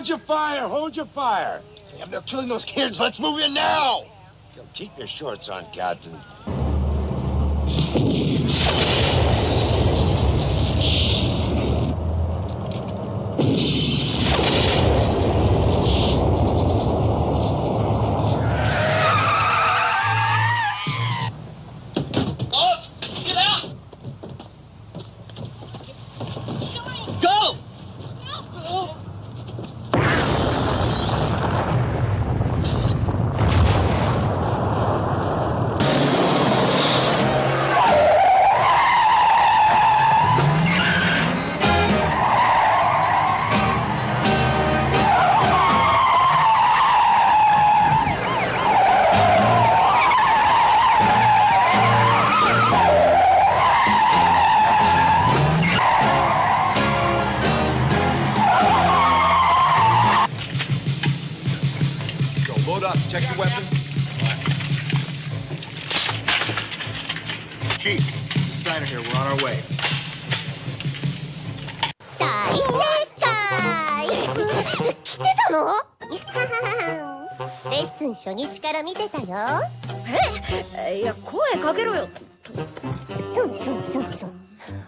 Hold your fire! Hold your fire! Damn, they're killing those kids. Let's move in now! Keep your shorts on, Captain. Load up. Check your weapons. Chief, Steiner here. We're on our way. 大正解来てたの？レッスン初日から見てたよえいや声かけろよそうそうそうそう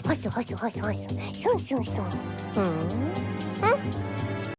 ほそほそほそほそそうそうそううん？